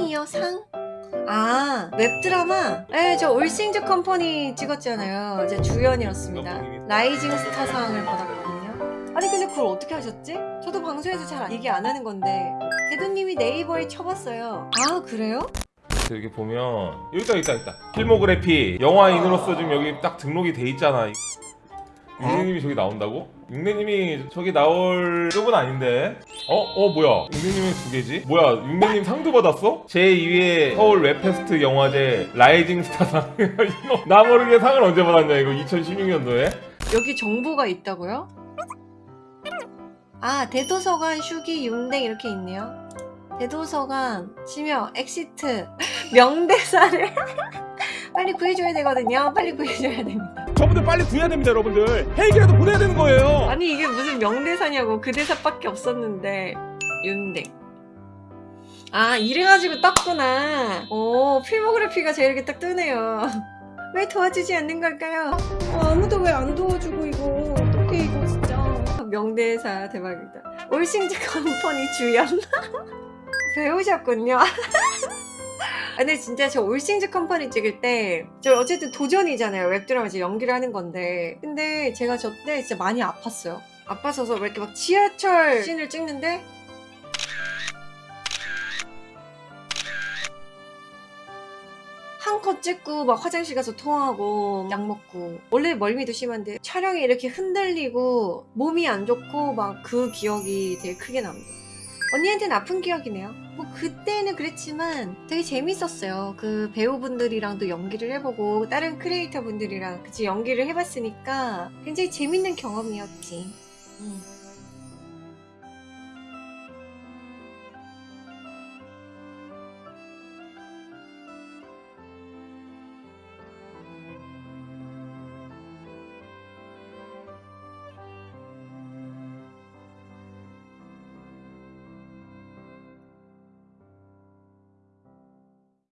상이요 상? 아 웹드라마? 네 저 올싱즈 컴퍼니 찍었잖아요 제 주연이었습니다 라이징 스타 상을 받았거든요 아니 근데 그걸 어떻게 하셨지? 저도 방송에서 잘 얘기 안 하는 건데 대도님이 네이버에 쳐봤어요 아 그래요? 이렇게 보면 여기 있다 여기 있다 여기 있다 필모그래피 영화인으로서 지금 여기 딱 등록이 돼 있잖아 윰댕님이 저기 나온다고? 윰댕님이 저기 나올 쪽은 아닌데 어? 어 뭐야 윰댕님이 두 개지? 뭐야 윰댕님 상도 받았어? 제2회 서울 웹페스트 영화제 라이징 스타상 이거 나 모르게 상을 언제 받았냐 이거 2016년도에 여기 정보가 있다고요? 아 대도서관 슈기 윰댕 이렇게 있네요 대도서관 치명 엑시트 명대사를 빨리 구해줘야 되거든요 빨리 구해줘야 됩니다 저분들 빨리 구해야 됩니다 여러분들. 헬기라도 보내야 되는 거예요. 아니 이게 무슨 명대사냐고. 그 대사밖에 없었는데. 윰댕 아 이래가지고 떴구나. 오 필모그래피가 제일 이렇게 딱 뜨네요. 왜 도와주지 않는 걸까요? 어, 아무도 왜 안 도와주고 이거. 어떡해 이거 진짜. 명대사 대박이다. 올싱즈 컴퍼니 주연? 배우셨군요. 아, 근데 진짜 저 올싱즈 컴퍼니 찍을 때 저 어쨌든 도전이잖아요. 웹드라마 이제 연기를 하는 건데. 근데 제가 저 때 진짜 많이 아팠어요. 아파서서 왜 이렇게 막 지하철 씬을 찍는데? 한컷 찍고 막 화장실 가서 토하고 약 먹고. 원래 멀미도 심한데 촬영이 이렇게 흔들리고 몸이 안 좋고 막 그 기억이 되게 크게 남니다 언니한테는 아픈 기억이네요. 뭐 그때는 그랬지만 되게 재밌었어요. 그 배우분들이랑도 연기를 해보고 다른 크리에이터 분들이랑 같이 연기를 해봤으니까 굉장히 재밌는 경험이었지. 음.